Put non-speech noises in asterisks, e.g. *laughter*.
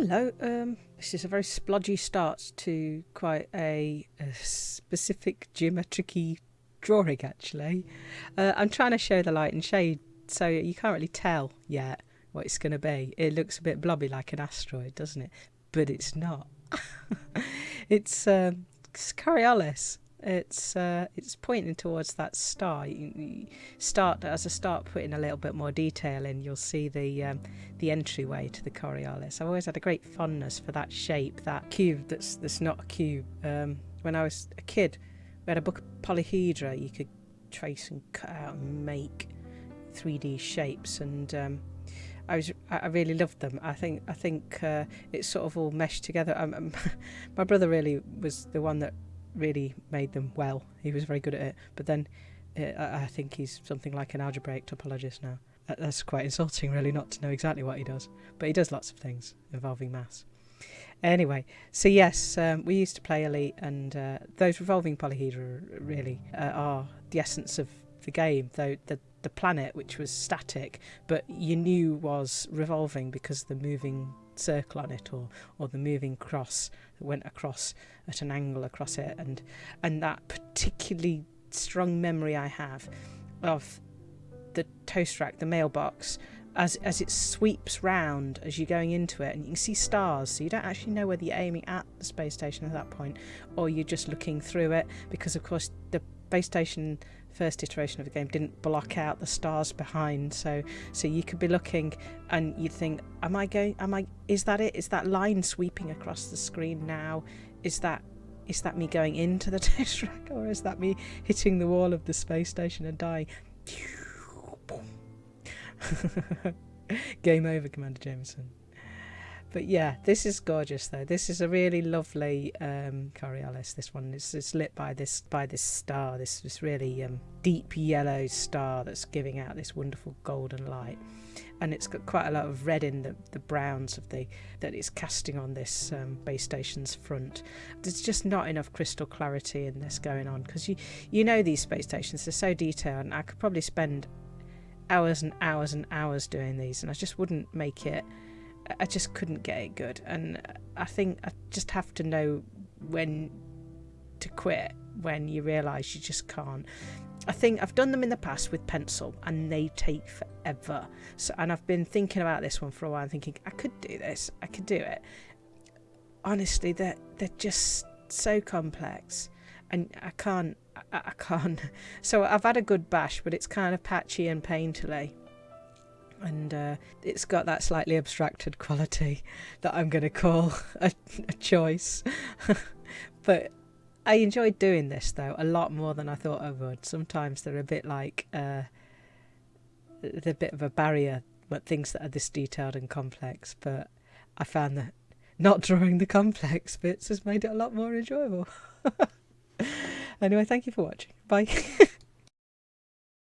Hello, um, this is a very splodgy start to quite a, a specific geometric drawing actually. Uh, I'm trying to show the light and shade so you can't really tell yet what it's going to be. It looks a bit blobby like an asteroid, doesn't it? But it's not. *laughs* it's, um, it's Coriolis. It's uh, it's pointing towards that star. You, start as a start putting a little bit more detail in. You'll see the um, the entryway to the Coriolis. I've always had a great fondness for that shape, that cube that's that's not a cube. Um, when I was a kid, we had a book of polyhedra. You could trace and cut out and make 3D shapes, and um, I was I really loved them. I think I think uh, it sort of all meshed together. Um, *laughs* my brother really was the one that really made them well. He was very good at it. But then uh, I think he's something like an algebraic topologist now. That's quite insulting, really, not to know exactly what he does. But he does lots of things involving maths. Anyway, so yes, um, we used to play Elite, and uh, those revolving polyhedra really uh, are the essence of the game. Though the the planet, which was static, but you knew was revolving because the moving circle on it or or the moving cross that went across at an angle across it. And and that particularly strong memory I have of the toast rack the mailbox as as it sweeps round as you're going into it and you can see stars. So you don't actually know whether you're aiming at the space station at that point or you're just looking through it because of course the base station first iteration of the game didn't block out the stars behind so so you could be looking and you'd think am i going am i is that it? Is that line sweeping across the screen now? Is that is that me going into the *laughs* toast rack or is that me hitting the wall of the space station and dying? *laughs* Game over commander jameson but yeah, this is gorgeous though. This is a really lovely um, Coriolis. This one is it's lit by this by this star, this this really um, deep yellow star that's giving out this wonderful golden light, and it's got quite a lot of red in the, the browns of the that it's casting on this um, base station's front. There's just not enough crystal clarity in this going on because you you know these space stations they're so detailed, and I could probably spend hours and hours and hours doing these, and I just wouldn't make it I just couldn't get it good. And I think I just have to know when to quit when you realise you just can't. I think I've done them in the past with pencil and they take forever. So and I've been thinking about this one for a while and thinking I could do this, I could do it. Honestly, they're they're just so complex and I can't I, I can't. *laughs* So I've had a good bash, but it's kind of patchy and painterly and uh, it's got that slightly abstracted quality *laughs* that I'm going to call *laughs* a, a choice. *laughs* but I enjoyed doing this though a lot more than I thought I would. Sometimes they're a bit like uh, they're a bit of a barrier, but things that are this detailed and complex. But I found that not drawing the complex bits has made it a lot more enjoyable. anyway, thank you for watching. Bye.